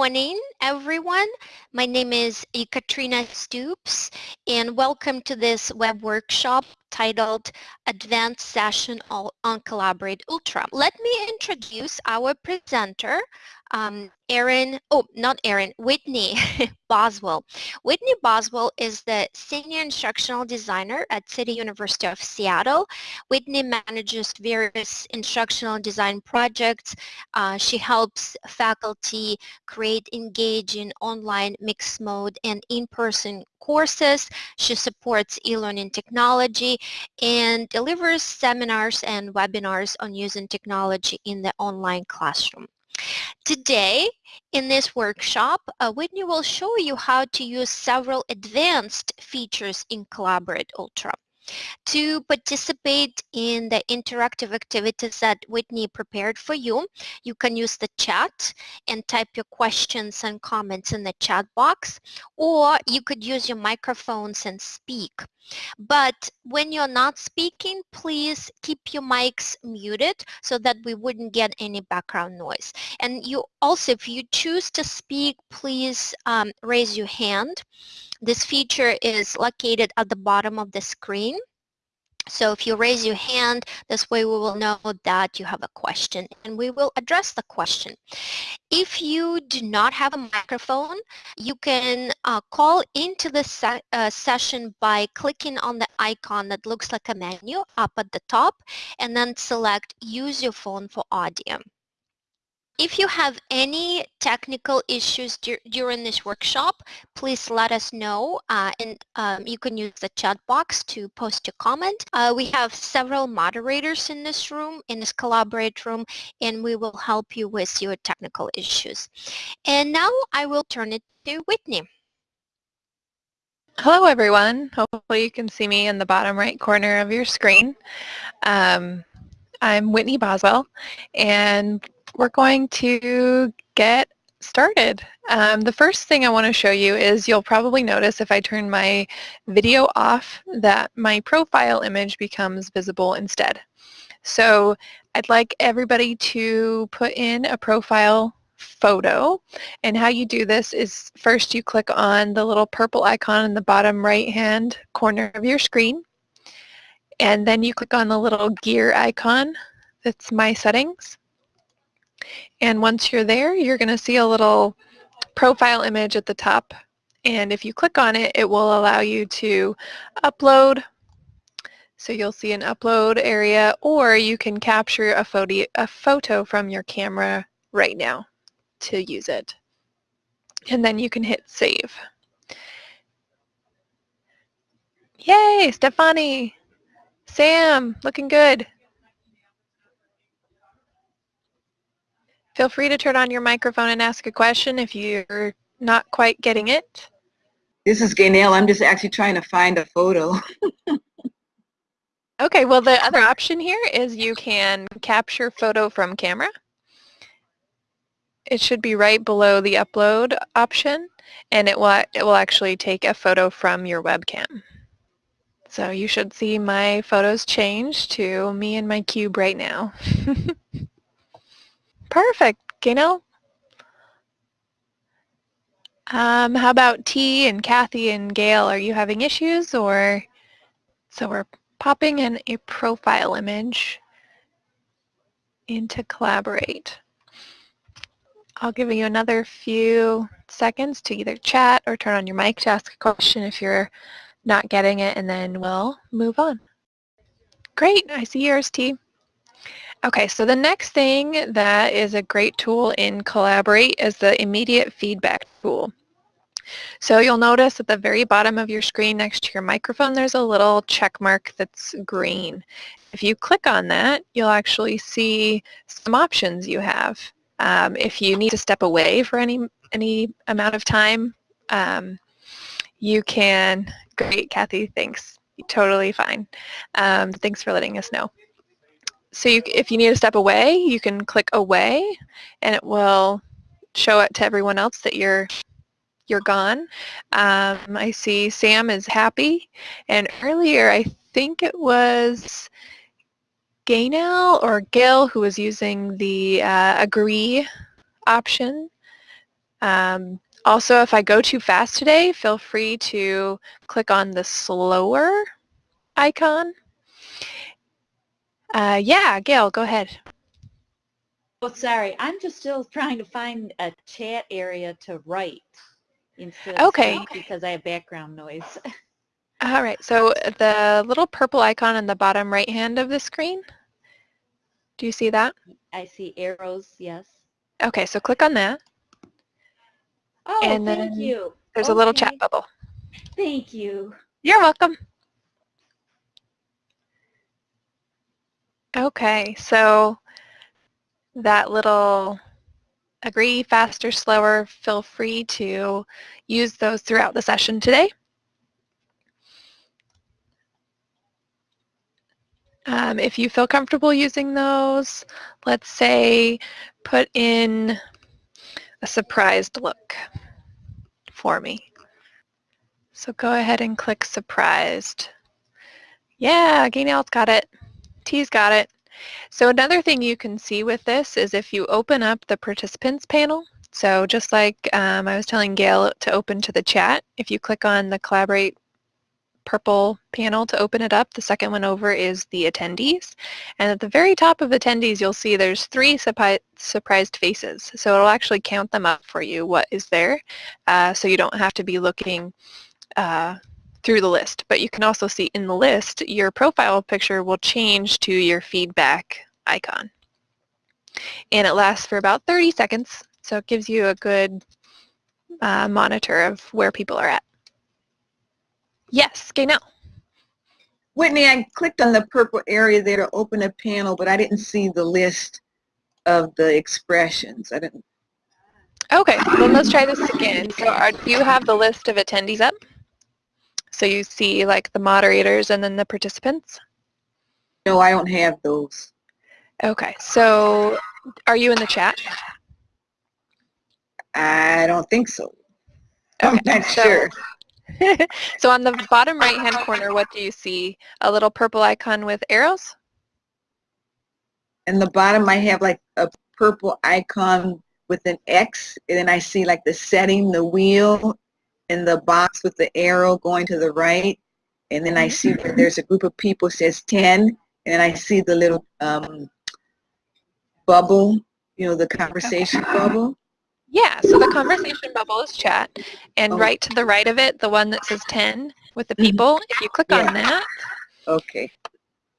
morning, everyone. My name is Katrina Stoops, and welcome to this web workshop titled Advanced Session on Collaborate Ultra. Let me introduce our presenter, um, Erin, oh, not Aaron, Whitney Boswell. Whitney Boswell is the Senior Instructional Designer at City University of Seattle. Whitney manages various instructional design projects. Uh, she helps faculty create engaging online mixed mode and in-person courses. She supports e-learning technology and delivers seminars and webinars on using technology in the online classroom. Today, in this workshop, uh, Whitney will show you how to use several advanced features in Collaborate Ultra. To participate in the interactive activities that Whitney prepared for you, you can use the chat and type your questions and comments in the chat box, or you could use your microphones and speak. But when you're not speaking, please keep your mics muted so that we wouldn't get any background noise. And you also, if you choose to speak, please um, raise your hand. This feature is located at the bottom of the screen. So if you raise your hand, this way we will know that you have a question and we will address the question. If you do not have a microphone, you can uh, call into the se uh, session by clicking on the icon that looks like a menu up at the top and then select use your phone for audio. If you have any technical issues dur during this workshop, please let us know uh, and um, you can use the chat box to post your comment. Uh, we have several moderators in this room, in this collaborate room, and we will help you with your technical issues. And now I will turn it to Whitney. Hello everyone. Hopefully you can see me in the bottom right corner of your screen. Um, I'm Whitney Boswell and we're going to get started. Um, the first thing I want to show you is you'll probably notice if I turn my video off that my profile image becomes visible instead. So I'd like everybody to put in a profile photo and how you do this is first you click on the little purple icon in the bottom right hand corner of your screen and then you click on the little gear icon that's my settings and once you're there, you're going to see a little profile image at the top. And if you click on it, it will allow you to upload. So you'll see an upload area, or you can capture a photo, a photo from your camera right now to use it. And then you can hit save. Yay, Stefani! Sam, looking good. Feel free to turn on your microphone and ask a question if you're not quite getting it. This is Gaynell. I'm just actually trying to find a photo. okay, well the other option here is you can capture photo from camera. It should be right below the upload option and it will, it will actually take a photo from your webcam. So you should see my photos change to me and my cube right now. Perfect, Gaynell. Um, how about T and Kathy and Gail? Are you having issues or? So we're popping in a profile image into Collaborate. I'll give you another few seconds to either chat or turn on your mic to ask a question if you're not getting it, and then we'll move on. Great, I see yours, T. Okay, so the next thing that is a great tool in Collaborate is the immediate feedback tool. So you'll notice at the very bottom of your screen next to your microphone there's a little check mark that's green. If you click on that, you'll actually see some options you have. Um, if you need to step away for any, any amount of time, um, you can, great Kathy, thanks, totally fine. Um, thanks for letting us know so you, if you need to step away, you can click away and it will show it to everyone else that you're you're gone. Um, I see Sam is happy and earlier I think it was Gaynell or Gail who was using the uh, agree option Um, also, if I go too fast today, feel free to click on the slower icon. Uh, yeah, Gail, go ahead. Oh, sorry. I'm just still trying to find a chat area to write instead of Okay. because I have background noise. All right, so the little purple icon in the bottom right hand of the screen, do you see that? I see arrows, yes. Okay, so click on that. Oh, And thank then you. There's a little chat bubble. Thank you. You're welcome. Okay, so that little agree faster, slower, feel free to use those throughout the session today. Um, if you feel comfortable using those, let's say put in a surprised look for me. So go ahead and click surprised. Yeah, Gaynell's got it. T's got it. So another thing you can see with this is if you open up the participants panel, so just like um, I was telling Gail to open to the chat, if you click on the collaborate purple panel to open it up, the second one over is the attendees. And at the very top of attendees, you'll see there's three surprised faces. So it'll actually count them up for you, what is there, uh, so you don't have to be looking uh, through the list. But you can also see in the list, your profile picture will change to your feedback icon. And it lasts for about 30 seconds, so it gives you a good uh, monitor of where people are at. Yes, Gaynell. Whitney, I clicked on the purple area there to open a panel, but I didn't see the list of the expressions. I didn't. Okay, then let's try this again. So are, do you have the list of attendees up? So you see like the moderators and then the participants? No, I don't have those. Okay, so are you in the chat? I don't think so. I'm not so- sure. so on the bottom right hand corner, what do you see? A little purple icon with arrows? In the bottom, I have like a purple icon with an X, and then I see like the setting, the wheel, and the box with the arrow going to the right. And then I see where there's a group of people says 10, and I see the little um, bubble, you know, the conversation bubble. Yeah, so the conversation bubble is chat. And Oh. right to the right of it, the one that says 10 with the Mhm. people, if you click Yeah. on that, Okay.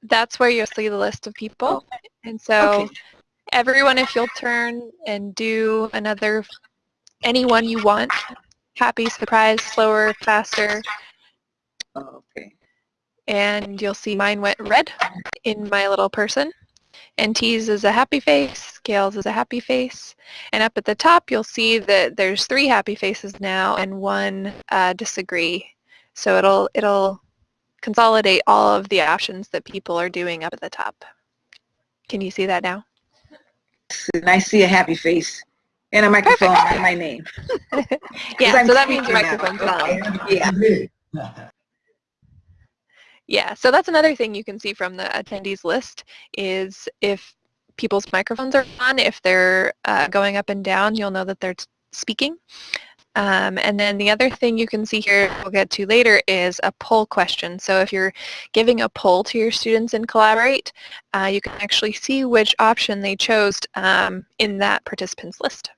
that's where you'll see the list of people. And so Okay. everyone, if you'll turn and do another, anyone you want, happy, surprise, slower, faster, okay. and you'll see mine went red in my little person. And T's is a happy face, Gail's is a happy face. And up at the top, you'll see that there's three happy faces now and one uh, disagree. So it'll, it'll consolidate all of the options that people are doing up at the top. Can you see that now? And I see a happy face and a microphone and my name. Yeah, so that means your microphone's on. Yeah. Yeah, so that's another thing you can see from the attendees list is if people's microphones are on, if they're uh, going up and down, you'll know that they're speaking. Um, and then the other thing you can see here, we'll get to later, is a poll question. So if you're giving a poll to your students in Collaborate, uh, you can actually see which option they chose um, in that participants list.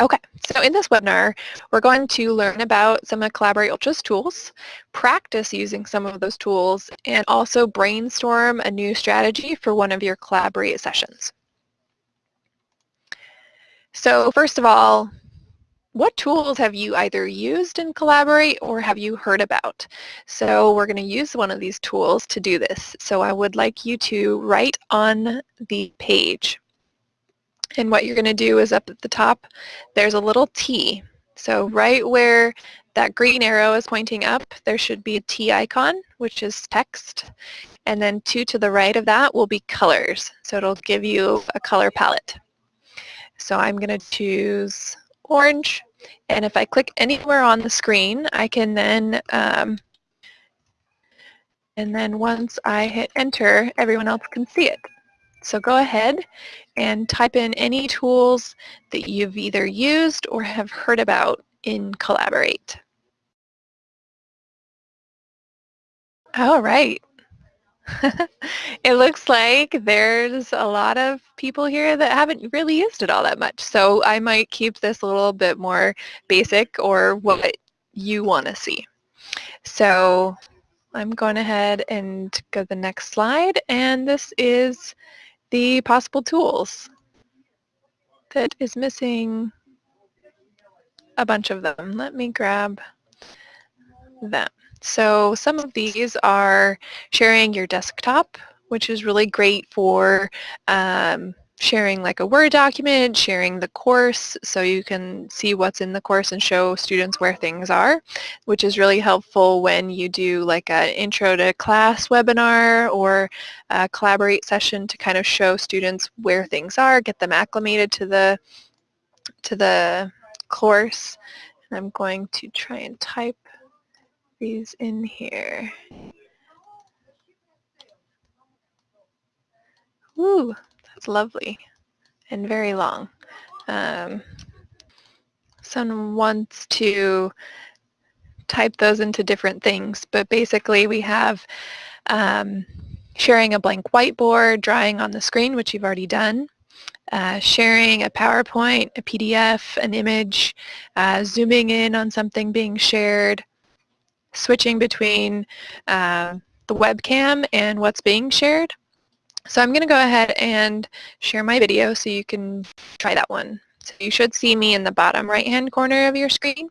Okay, so in this webinar, we're going to learn about some of Collaborate Ultra's tools, practice using some of those tools, and also brainstorm a new strategy for one of your Collaborate sessions. So first of all, what tools have you either used in Collaborate or have you heard about? So we're going to use one of these tools to do this. So I would like you to write on the page. And what you're going to do is up at the top, there's a little T. So right where that green arrow is pointing up, there should be a T icon, which is text. And then two to the right of that will be colors. So it'll give you a color palette. So I'm going to choose orange. And if I click anywhere on the screen, I can then, um, and then once I hit enter, everyone else can see it. So go ahead and type in any tools that you've either used or have heard about in Collaborate. All right. it looks like there's a lot of people here that haven't really used it all that much. So I might keep this a little bit more basic or what you want to see. So I'm going ahead and go to the next slide. And this is the possible tools that is missing a bunch of them. Let me grab them. So some of these are sharing your desktop, which is really great for um, sharing like a Word document, sharing the course so you can see what's in the course and show students where things are, which is really helpful when you do like an intro to class webinar or a collaborate session to kind of show students where things are, get them acclimated to the to the course. And I'm going to try and type these in here. Ooh, that's lovely and very long. Um, someone wants to type those into different things, but basically we have um, sharing a blank whiteboard, drawing on the screen, which you've already done, uh, sharing a PowerPoint, a PDF, an image, uh, zooming in on something being shared, switching between uh, the webcam and what's being shared, so I'm going to go ahead and share my video so you can try that one. So you should see me in the bottom right hand corner of your screen.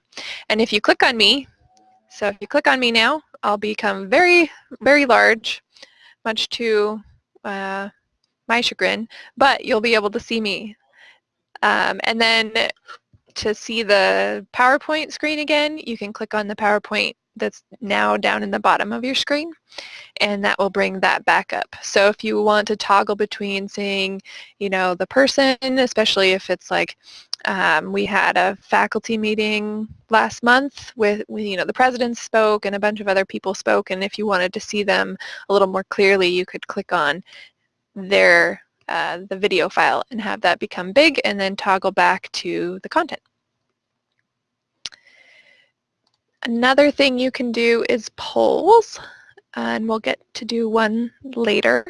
And if you click on me, so if you click on me now, I'll become very, very large, much to uh, my chagrin, but you'll be able to see me. Um, and then to see the PowerPoint screen again, you can click on the PowerPoint that's now down in the bottom of your screen and that will bring that back up. So if you want to toggle between seeing, you know, the person, especially if it's like um, we had a faculty meeting last month with, you know, the president spoke and a bunch of other people spoke and if you wanted to see them a little more clearly, you could click on their uh, the video file and have that become big and then toggle back to the content. Another thing you can do is polls, and we'll get to do one later.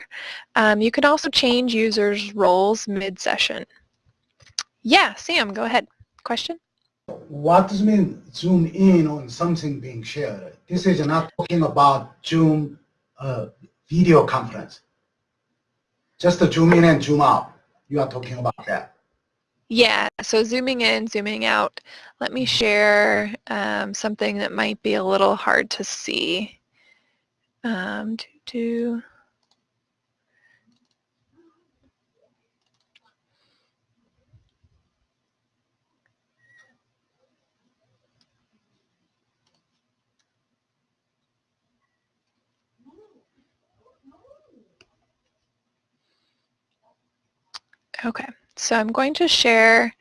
Um, you can also change users' roles mid-session. Yeah, Sam, go ahead. Question? What does mean zoom in on something being shared? This is not talking about Zoom uh, video conference. Just zoom in and zoom out. You are talking about that. Yeah, so zooming in, zooming out. Let me share um, something that might be a little hard to see. Um, do, do. Okay. So I'm going to share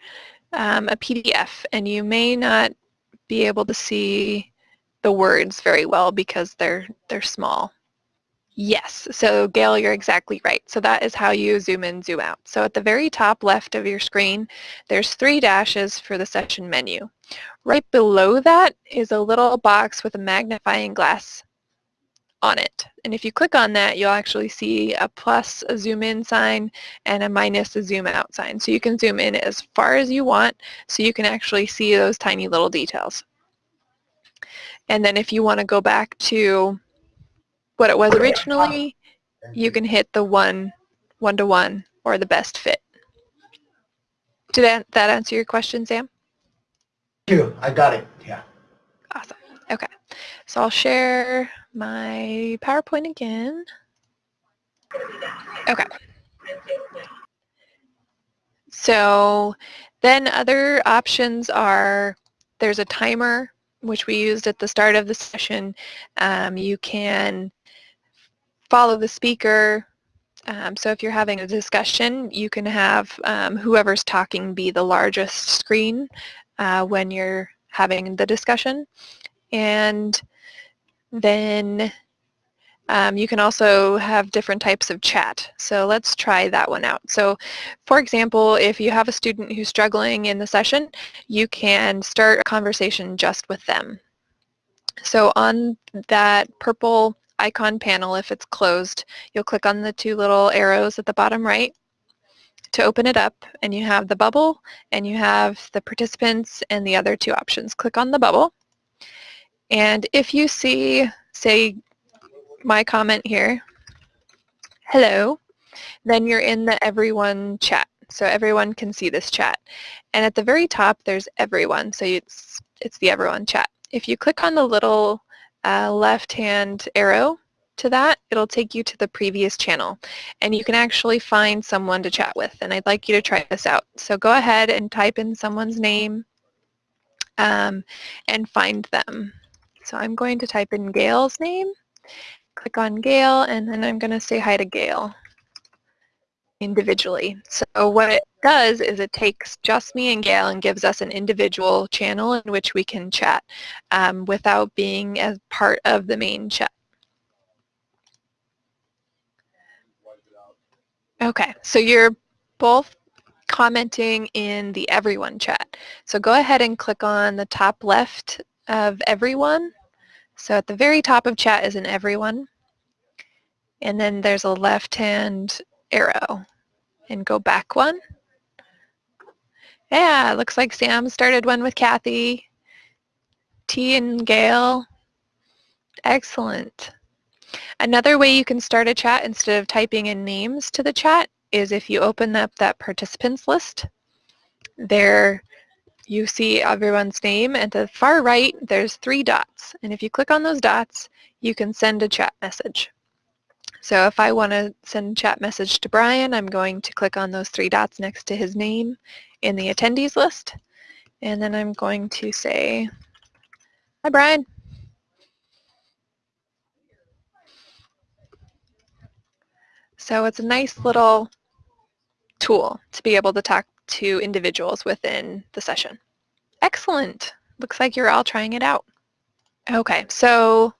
um, a PDF and you may not be able to see the words very well because they're they're small. Yes, so Gail, you're exactly right. So that is how you zoom in, zoom out. So at the very top left of your screen, there's three dashes for the session menu. Right below that is a little box with a magnifying glass on it. And if you click on that, you'll actually see a plus, a zoom in sign, and a minus, a zoom out sign. So you can zoom in as far as you want so you can actually see those tiny little details. And then if you want to go back to what it was originally, you can hit the one, one-to-one, -one, or the best fit. Did that, that answer your question, Sam? Thank you. I got it. Yeah. Awesome. Okay. So I'll share my PowerPoint again. Okay. So then other options are there's a timer which we used at the start of the session. Um, you can follow the speaker. Um, so if you're having a discussion, you can have um, whoever's talking be the largest screen uh, when you're having the discussion. And then Um, you can also have different types of chat. So let's try that one out. So for example, if you have a student who's struggling in the session, you can start a conversation just with them. So on that purple icon panel, if it's closed, you'll click on the two little arrows at the bottom right to open it up and you have the bubble and you have the participants and the other two options. Click on the bubble and if you see, say, my comment here, hello, then you're in the everyone chat. So everyone can see this chat. And at the very top, there's everyone. So it's, it's the everyone chat. If you click on the little uh, left-hand arrow to that, it'll take you to the previous channel. And you can actually find someone to chat with. And I'd like you to try this out. So go ahead and type in someone's name um, and find them. So I'm going to type in Gail's name click on Gail, and then I'm going to say hi to Gail individually. So what it does is it takes just me and Gail and gives us an individual channel in which we can chat um, without being as part of the main chat. Okay, so you're both commenting in the everyone chat. So go ahead and click on the top left of everyone so at the very top of chat is an everyone. And then there's a left-hand arrow. And go back one. Yeah, looks like Sam started one with Kathy. T and Gail. Excellent. Another way you can start a chat instead of typing in names to the chat is if you open up that participants list. There you see everyone's name. and to the far right, there's three dots. And if you click on those dots, you can send a chat message. So if I want to send a chat message to Brian, I'm going to click on those three dots next to his name in the attendees list. And then I'm going to say, hi, Brian. So it's a nice little tool to be able to talk to individuals within the session. Excellent. Looks like you're all trying it out. Okay, so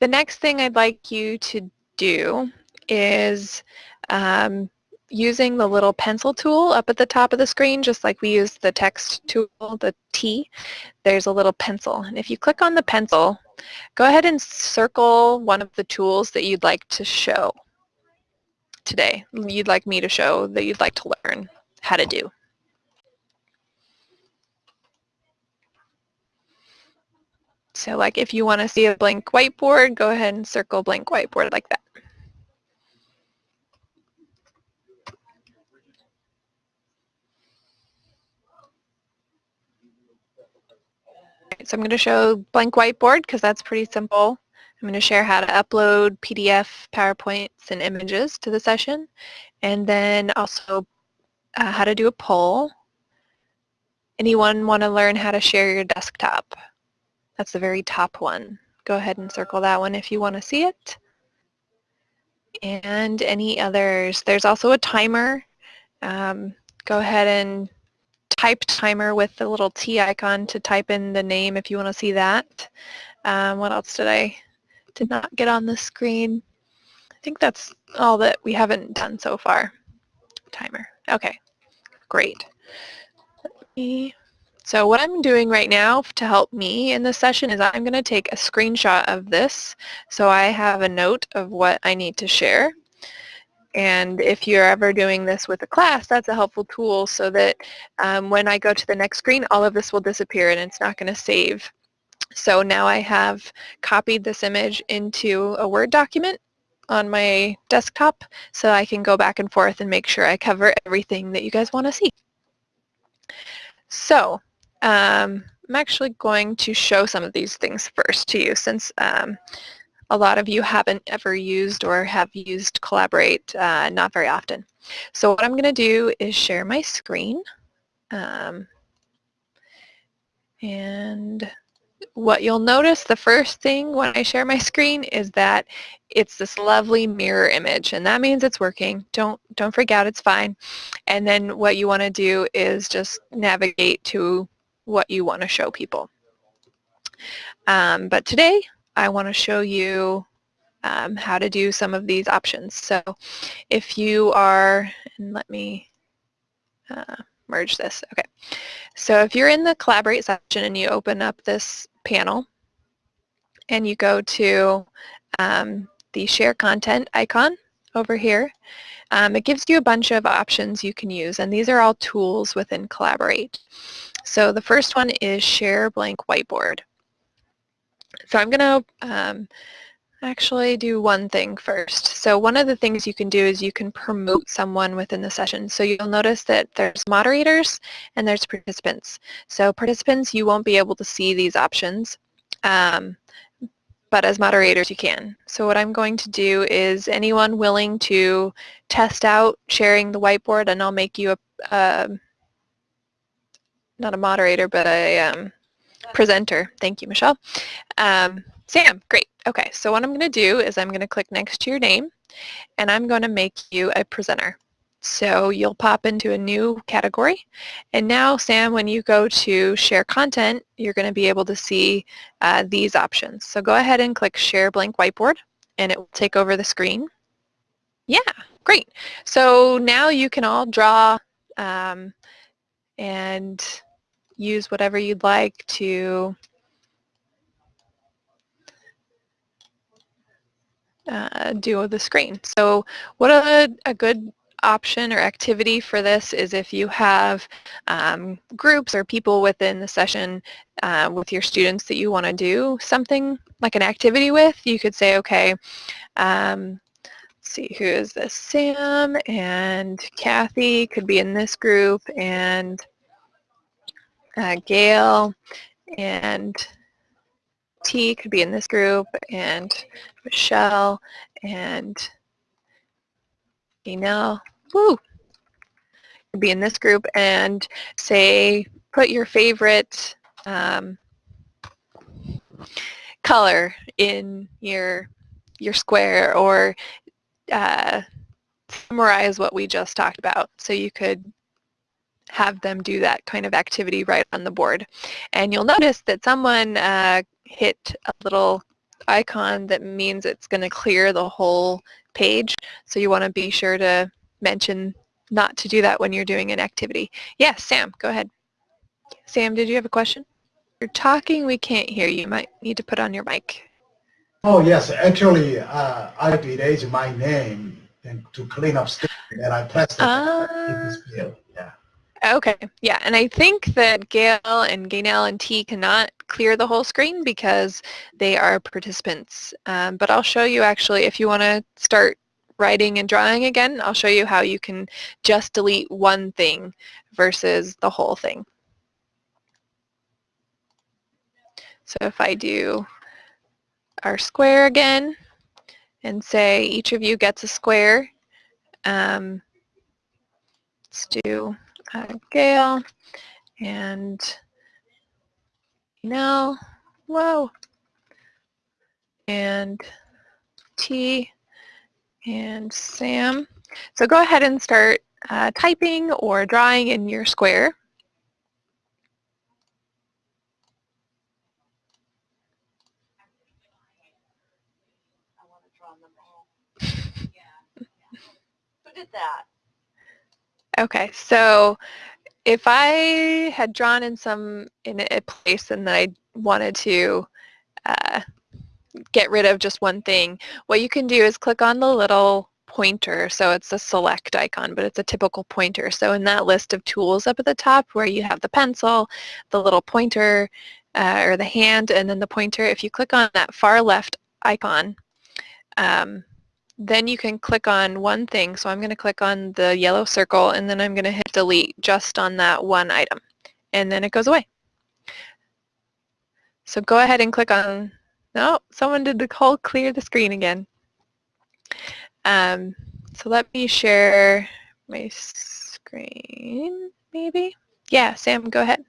the next thing I'd like you to do is um, using the little pencil tool up at the top of the screen, just like we use the text tool, the T, there's a little pencil. And if you click on the pencil, go ahead and circle one of the tools that you'd like to show today, you'd like me to show, that you'd like to learn how to do. So like if you want to see a blank whiteboard, go ahead and circle blank whiteboard like that. so I'm going to show blank whiteboard because that's pretty simple. I'm going to share how to upload PDF, PowerPoints, and images to the session, and then also uh, how to do a poll. Anyone want to learn how to share your desktop? That's the very top one. Go ahead and circle that one if you want to see it. And any others. There's also a timer. Um, go ahead and type timer with the little T icon to type in the name if you want to see that. Um, what else did I did not get on the screen? I think that's all that we haven't done so far. Timer. Okay, great. Let me so what I'm doing right now to help me in this session is I'm going to take a screenshot of this so I have a note of what I need to share. And if you're ever doing this with a class, that's a helpful tool so that um, when I go to the next screen, all of this will disappear and it's not going to save. So now I have copied this image into a Word document on my desktop so I can go back and forth and make sure I cover everything that you guys want to see. So um, I'm actually going to show some of these things first to you since um, a lot of you haven't ever used or have used Collaborate uh, not very often. So what I'm going to do is share my screen. Um, and what you'll notice the first thing when I share my screen is that it's this lovely mirror image and that means it's working. Don't don't freak out, it's fine. And then what you want to do is just navigate to what you want to show people. Um, but today I want to show you um, how to do some of these options. So if you are, and let me uh, merge this. Okay. So if you're in the collaborate section and you open up this panel and you go to um, the share content icon over here, um, it gives you a bunch of options you can use and these are all tools within Collaborate. So the first one is share blank whiteboard. So I'm going to um, actually do one thing first. So one of the things you can do is you can promote someone within the session. So you'll notice that there's moderators and there's participants. So participants, you won't be able to see these options, um, but as moderators you can. So what I'm going to do is anyone willing to test out sharing the whiteboard and I'll make you a, a not a moderator, but a um, presenter. Thank you, Michelle. Um, Sam, great. Okay, so what I'm going to do is I'm going to click next to your name and I'm going to make you a presenter. So you'll pop into a new category. And now, Sam, when you go to share content, you're going to be able to see uh, these options. So go ahead and click share blank whiteboard and it will take over the screen. Yeah, great. So now you can all draw um, and use whatever you'd like to uh, do with the screen. So what a, a good option or activity for this is if you have um, groups or people within the session uh, with your students that you want to do something like an activity with, you could say, okay, um, see, who is this? Sam and Kathy could be in this group and uh, Gail and T could be in this group, and Michelle, and Email, woo, could be in this group, and say, put your favorite um, color in your your square, or uh, summarize what we just talked about. So you could have them do that kind of activity right on the board. And you'll notice that someone uh, hit a little icon that means it's going to clear the whole page. So you want to be sure to mention not to do that when you're doing an activity. Yes, Sam, go ahead. Sam, did you have a question? You're talking, we can't hear you. You might need to put on your mic. Oh, yes. Actually, uh, I erase my name and to clean up stuff, and I pressed it uh, in this field. Yeah. Okay, yeah, and I think that Gail and Gaynell and T cannot clear the whole screen because they are participants. Um, but I'll show you actually, if you want to start writing and drawing again, I'll show you how you can just delete one thing versus the whole thing. So if I do our square again and say each of you gets a square, um, let's do uh, Gail and now, whoa, and T and Sam. So go ahead and start uh, typing or drawing in your square. That? Okay, so if I had drawn in some in a place and then I wanted to uh, get rid of just one thing, what you can do is click on the little pointer. So it's a select icon, but it's a typical pointer. So in that list of tools up at the top where you have the pencil, the little pointer, uh, or the hand, and then the pointer, if you click on that far left icon, um, then you can click on one thing. So I'm going to click on the yellow circle and then I'm going to hit delete just on that one item. And then it goes away. So go ahead and click on, no, someone did the whole clear the screen again. Um, so let me share my screen, maybe? Yeah, Sam, go ahead.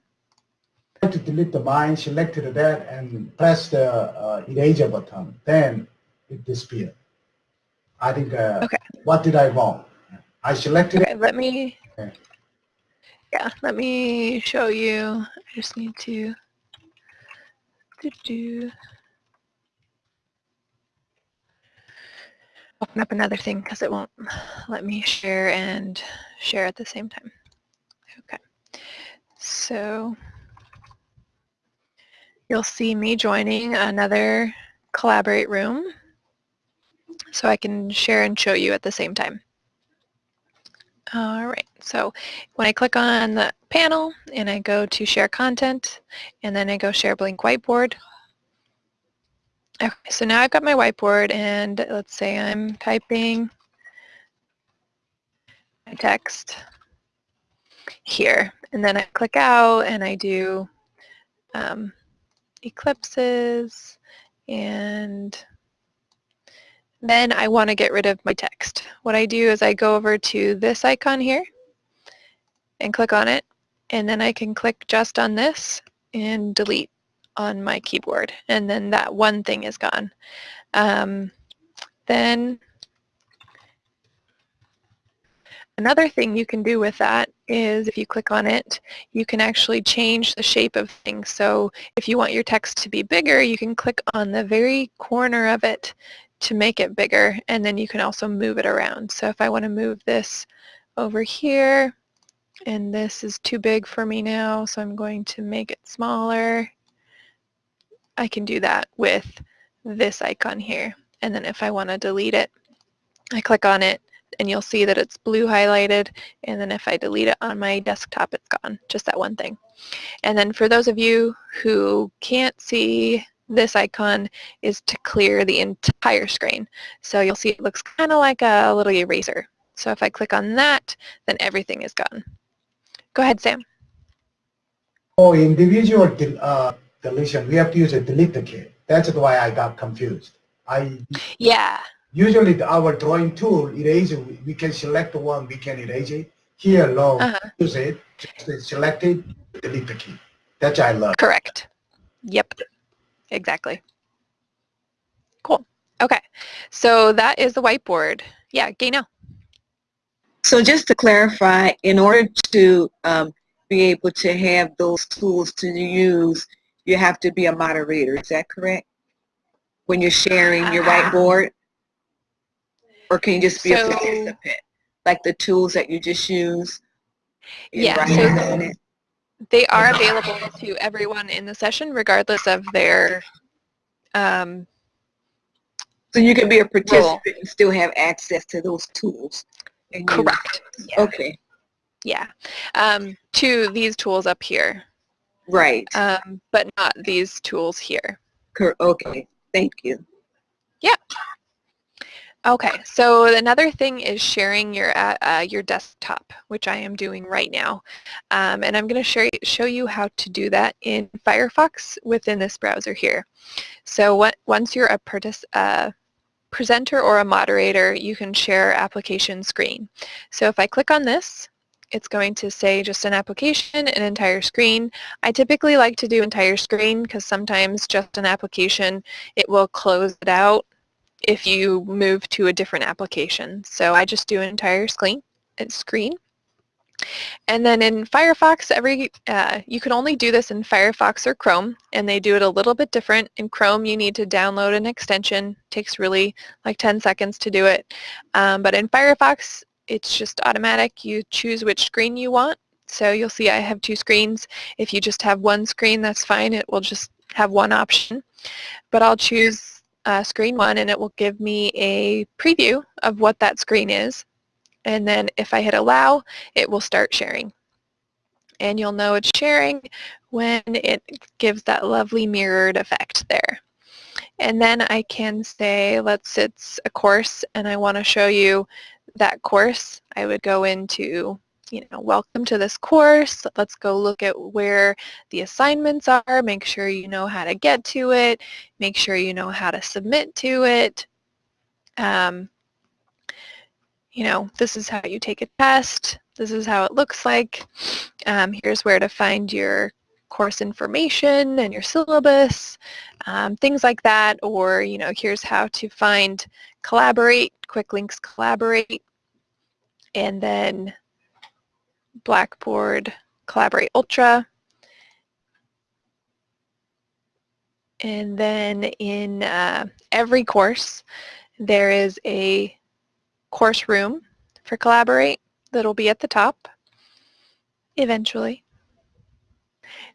To delete the line, selected that and press the uh, eraser button. Then it disappeared. I think, uh, Okay. what did I wrong? I selected Okay, let me, Okay. yeah, let me show you. I just need to do, do. open up another thing because it won't let me share and share at the same time. Okay. So you'll see me joining another Collaborate room so I can share and show you at the same time. All right, so when I click on the panel and I go to share content and then I go share blank whiteboard. Okay, so now I've got my whiteboard and let's say I'm typing my text here and then I click out and I do um, eclipses and then I want to get rid of my text. What I do is I go over to this icon here and click on it and then I can click just on this and delete on my keyboard and then that one thing is gone. Um, then another thing you can do with that is if you click on it you can actually change the shape of things so if you want your text to be bigger you can click on the very corner of it to make it bigger and then you can also move it around. So if I want to move this over here and this is too big for me now so I'm going to make it smaller, I can do that with this icon here. And then if I want to delete it, I click on it and you'll see that it's blue highlighted and then if I delete it on my desktop it's gone, just that one thing. And then for those of you who can't see this icon is to clear the entire screen. So you'll see it looks kind of like a little eraser. So if I click on that, then everything is gone. Go ahead, Sam. Oh, individual del uh, deletion, we have to use a delete key. That's why I got confused. I Yeah. Usually our drawing tool, eraser, we can select the one, we can erase it. Here, no, uh -huh. use it, just select it, delete the key. That's I love. Correct. Yep. Exactly. Cool. Okay. So that is the whiteboard. Yeah, Gaynell. So just to clarify, in order to um, be able to have those tools to use, you have to be a moderator. Is that correct? When you're sharing your uh-huh. whiteboard? Or can you just be so, a participant? Like the tools that you just use? Yeah. So they are available to everyone in the session regardless of their um, so you can be a participant and still have access to those tools. Correct. Yeah. Okay. Yeah. Um, to these tools up here. Right. Um, but not these tools here. Okay. Thank you. Yeah. Okay, so another thing is sharing your uh, uh, your desktop, which I am doing right now. Um, and I'm going to show you how to do that in Firefox within this browser here. So what, once you're a uh, presenter or a moderator, you can share application screen. So if I click on this, it's going to say just an application, an entire screen. I typically like to do entire screen because sometimes just an application, it will close it out if you move to a different application. So I just do an entire screen. And screen. And then in Firefox, every uh, you can only do this in Firefox or Chrome, and they do it a little bit different. In Chrome, you need to download an extension. It takes really like 10 seconds to do it. Um, but in Firefox, it's just automatic. You choose which screen you want. So you'll see I have two screens. If you just have one screen, that's fine. It will just have one option. But I'll choose uh, screen one and it will give me a preview of what that screen is. And then if I hit allow, it will start sharing. And you'll know it's sharing when it gives that lovely mirrored effect there. And then I can say, let's it's a course and I want to show you that course. I would go into you know, welcome to this course. Let's go look at where the assignments are. Make sure you know how to get to it. Make sure you know how to submit to it. Um, you know, this is how you take a test. This is how it looks like. Um, here's where to find your course information and your syllabus, um, things like that. Or, you know, here's how to find Collaborate, Quick Links Collaborate. And then Blackboard Collaborate Ultra. And then in uh, every course, there is a course room for Collaborate that'll be at the top eventually.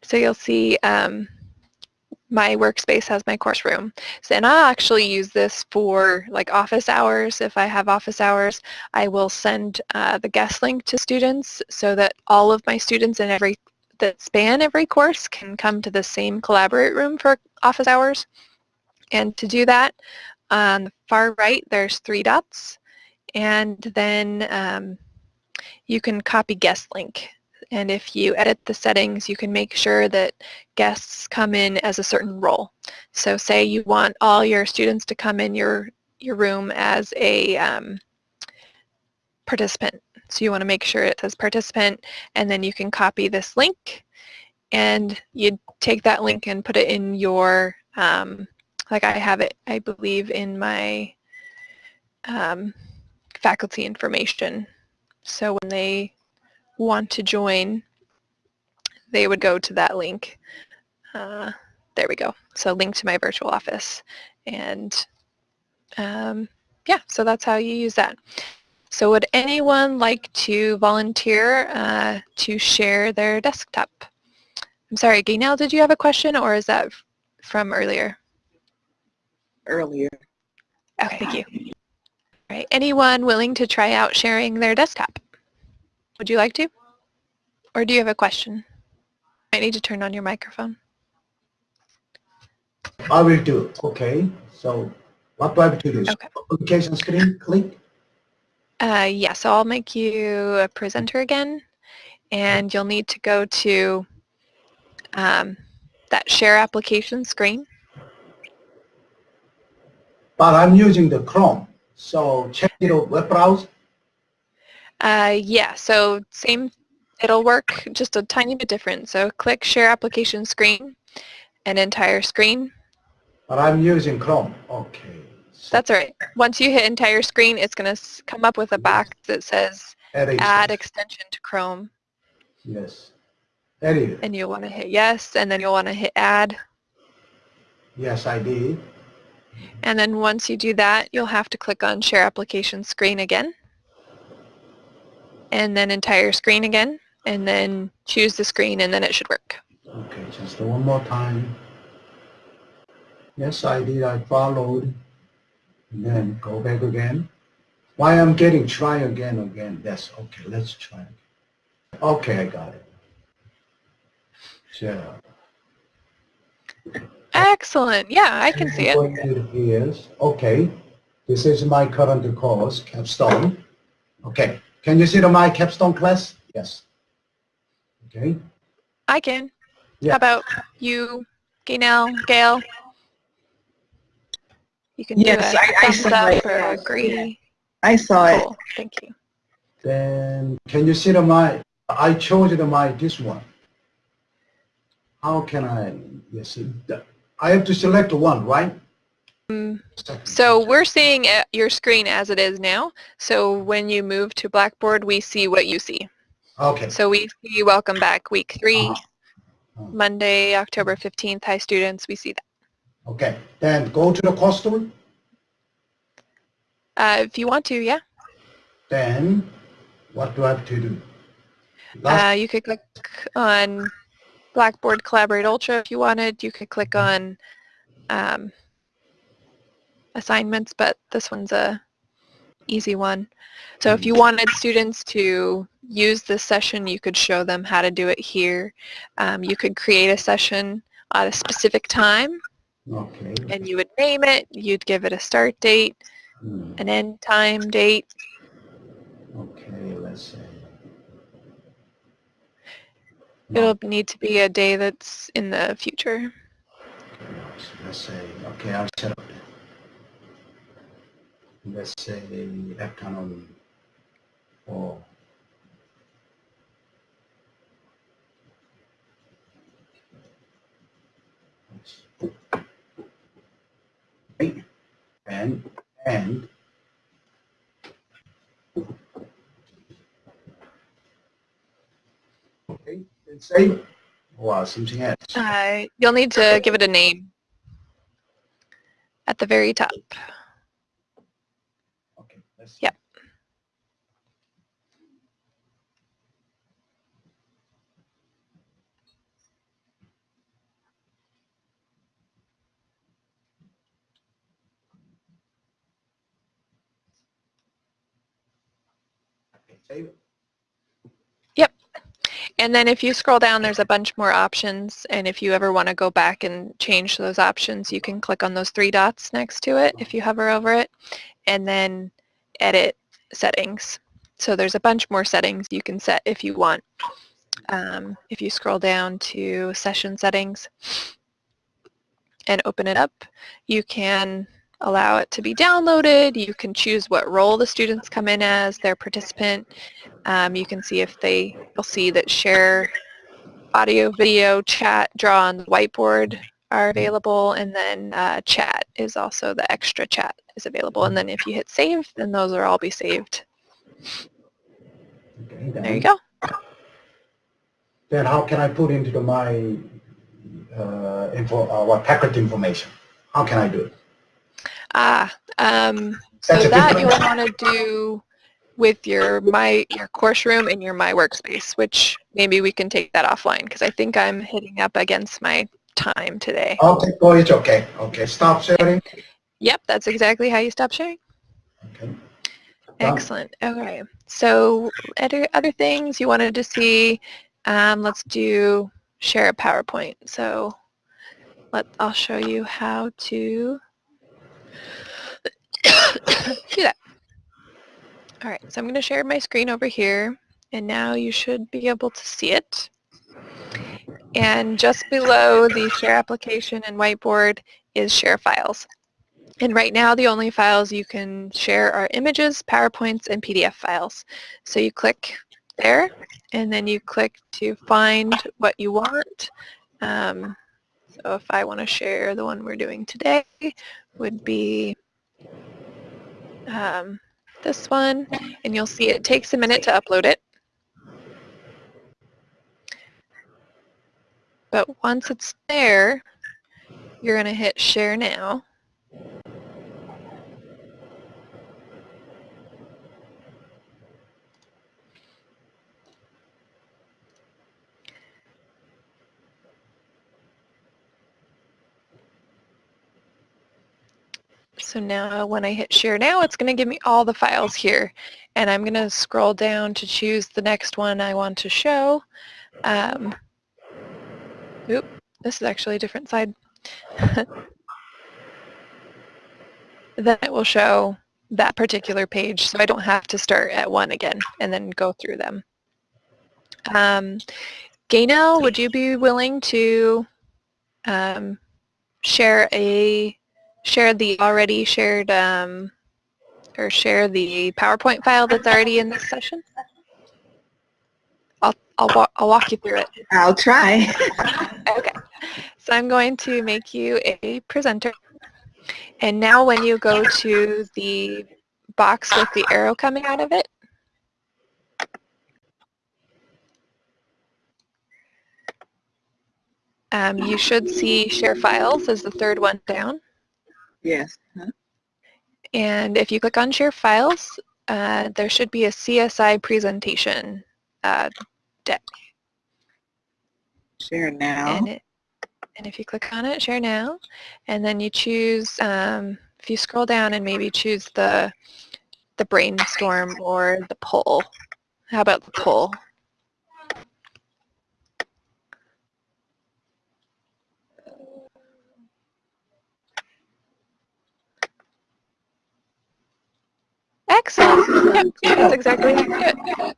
So you'll see um, my workspace has my course room. So, and I'll actually use this for like office hours. If I have office hours, I will send uh, the guest link to students so that all of my students in every that span every course can come to the same collaborate room for office hours. And to do that, on the far right, there's three dots. And then um, you can copy guest link. And if you edit the settings, you can make sure that guests come in as a certain role. So say you want all your students to come in your, your room as a um, participant. So you want to make sure it says participant, and then you can copy this link, and you take that link and put it in your, um, like I have it, I believe, in my um, faculty information. So when they want to join, they would go to that link. Uh, there we go. So link to my virtual office. And um, yeah, so that's how you use that. So would anyone like to volunteer uh, to share their desktop? I'm sorry, Gaynell, did you have a question or is that from earlier? Earlier. Okay, thank you. All right, anyone willing to try out sharing their desktop? Would you like to? Or do you have a question? I need to turn on your microphone. I will do. Okay. So what do I have to do? Okay. Application screen, click. Uh, yeah, so I'll make you a presenter again, and you'll need to go to um, that share application screen. But I'm using the Chrome. So check it out, web browser. Uh, yeah, so same, it'll work just a tiny bit different. So click share application screen, an entire screen. But I'm using Chrome. Okay. So That's all right. Once you hit entire screen, it's going to come up with a box that says add add extension. to Chrome. Yes. Edit. And you'll want to hit yes, and then you'll want to hit add. Yes, I did. And then once you do that, you'll have to click on share application screen again. And then entire screen again. And then choose the screen and then it should work. Okay, just one more time. Yes, I did. I followed. And then go back again. Why I'm getting try again, again. Yes, okay, let's try. Okay, I got it. So, Excellent. Yeah, I can see it. Is, okay, this is my current course, capstone. Okay, can you see the my capstone class? Yes. Okay, I can. Yeah. How about you, Gaynell, Gail? You can Yes, do a I- I thumbs saw up it. or agree. I saw it. Thank you. then can you see the my, I chose the my, this one. How can I, yes, I have to select one, right? So we're seeing uh, your screen as it is now. So when you move to Blackboard, we see what you see. Okay. So we see welcome back week three, Uh-huh. Monday, October 15th. Hi students, we see that. Okay, then go to the customer, Uh, if you want to, yeah. then what do I have to do? Uh, you could click on Blackboard Collaborate Ultra if you wanted. You could click on um, assignments, but this one's a easy one. So if you wanted students to use this session, you could show them how to do it here. Um, you could create a session at a specific time Okay. and you would name it. You'd give it a start date, Hmm, an end time date. Okay, let's see. It'll need to be a day that's in the future. Okay, Let's say, okay, I'll set up. Let's say afternoon or and, and okay, let's say, wow, something else. Uh, you'll need to give it a name at the very top. Yep. It. And then if you scroll down, there's a bunch more options. And if you ever want to go back and change those options, you can click on those three dots next to it if you hover over it, and then edit settings. So there's a bunch more settings you can set if you want. Um, if you scroll down to session settings and open it up, you can allow it to be downloaded. You can choose what role the students come in as, their participant. Um, you can see if they, you'll see that share audio, video, chat, draw on the whiteboard are available, and then uh, chat is also the extra chat is available. And then if you hit save, then those will all be saved. Okay, There you go. Then how can I put into the my uh, info, uh, what packet information? How can I do it? Ah, um, so that you'll want to do with your my your course room and your my workspace, which maybe we can take that offline because I think I'm hitting up against my time today. Okay, oh, it's okay. Okay, stop sharing. Yep, that's exactly how you stop sharing. Okay. Excellent. Okay. So other other things you wanted to see, um, let's do share a PowerPoint. So let I'll show you how to do that. All right. So I'm going to share my screen over here, and now you should be able to see it. And just below the share application and whiteboard is share files. And right now the only files you can share are images, PowerPoints, and PDF files. So you click there and then you click to find what you want. Um, so if I want to share the one we're doing today would be um, this one and you'll see it takes a minute to upload it. But once it's there, you're going to hit share now. So now when I hit share now, it's going to give me all the files here. And I'm going to scroll down to choose the next one I want to show. Um, this is actually a different side. then it will show that particular page so I don't have to start at one again and then go through them. Um, Gaynell, would you be willing to um, share a share the already shared um, or share the PowerPoint file that's already in this session? I'll, wa I'll walk you through it. I'll try. Okay, so I'm going to make you a presenter. And now when you go to the box with the arrow coming out of it, um, you should see share files as the third one down. Yes. Huh? And if you click on share files, uh, there should be a CSI presentation uh, deck. Share now. And, it, and if you click on it, share now, and then you choose, um, if you scroll down and maybe choose the, the brainstorm or the poll. How about the poll? Excellent. Yep, that's exactly how you do it.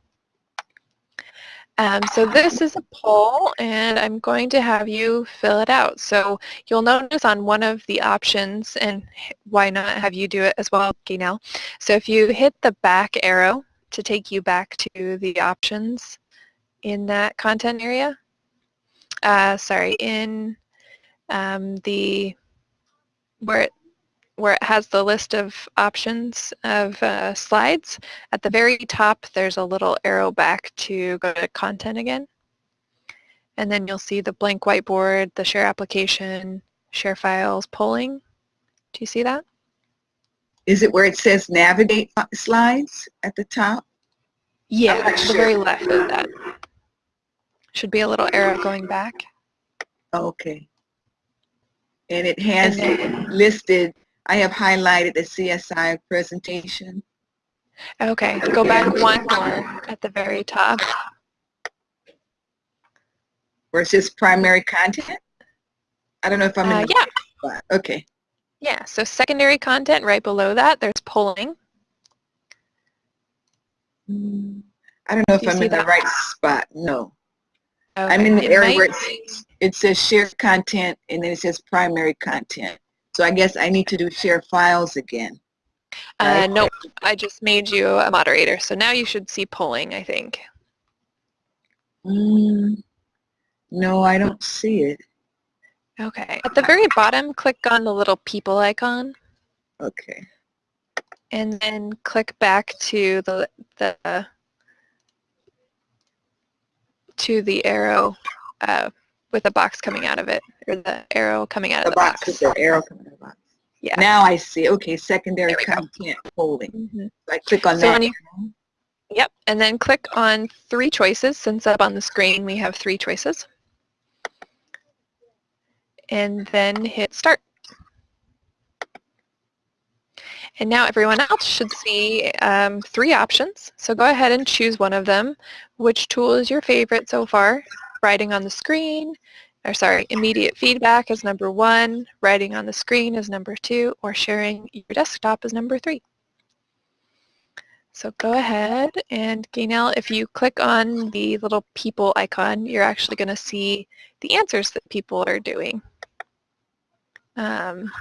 Um, so this is a poll and I'm going to have you fill it out. So you'll notice on one of the options, and why not have you do it as well, Gaynell. So if you hit the back arrow to take you back to the options in that content area, uh, sorry, in um, the, where it where it has the list of options of uh, slides. At the very top, there's a little arrow back to go to content again. And then you'll see the blank whiteboard, the share application, share files, polling. Do you see that? Is it where it says navigate slides at the top? Yeah, to the sure. very left of that. Should be a little arrow going back. Okay. And it has And then- listed, I have highlighted the CSI presentation. Okay, go back one more at the very top. Where it says primary content? I don't know if I'm Uh, in the yeah, spot. Okay. yeah, so secondary content right below that, there's polling. Mm, I don't know if Do I'm in the that? right spot. No. I'm in the it area might where it, it says share content and then it says primary content. So I guess I need to do share files again. Uh, right? nope, I just made you a moderator, so now you should see polling, I think. Mm, no, I don't see it. Okay, at the very bottom, click on the little people icon, Okay. and then click back to the the to the arrow uh, with a box coming out of it, or the arrow coming out The of the box box. with the arrow coming out of the box. Yeah. Now I see. Okay, secondary we go. content polling. Mhm. So I click on So that. you, yep, and then click on three choices. Since up on the screen we have three choices. And then hit start. And now everyone else should see um, three options. So go ahead and choose one of them. Which tool is your favorite so far? Writing on the screen, or sorry, immediate feedback is number one, writing on the screen is number two, or sharing your desktop is number three. So go ahead and Gaynell, if you click on the little people icon, you're actually going to see the answers that people are doing. Um,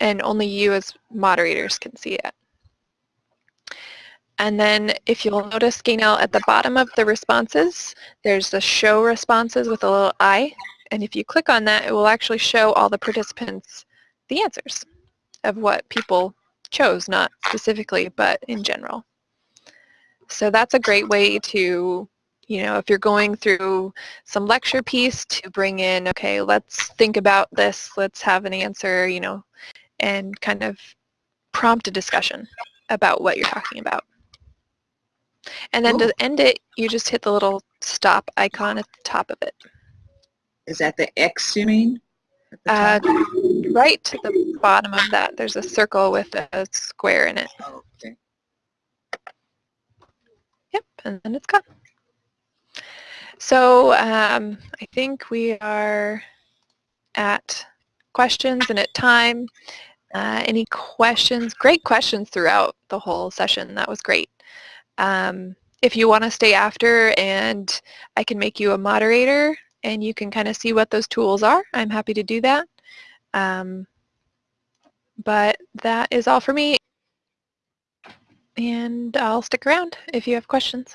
and only you as moderators can see it. And then if you'll notice, Gaynell, at the bottom of the responses, there's the show responses with a little I. And if you click on that, it will actually show all the participants the answers of what people chose, not specifically, but in general. So that's a great way to, you know, if you're going through some lecture piece to bring in, okay, let's think about this, let's have an answer, you know, and kind of prompt a discussion about what you're talking about. And then Cool. to end it, you just hit the little stop icon at the top of it. Is that the X you mean? Uh, right to the bottom of that, there's a circle with a square in it. Oh, okay. Yep, and then it's gone. So um, I think we are at questions and at time. Uh, any questions? Great questions throughout the whole session. That was great. Um, if you want to stay after and I can make you a moderator and you can kind of see what those tools are, I'm happy to do that. Um, but that is all for me. And I'll stick around if you have questions.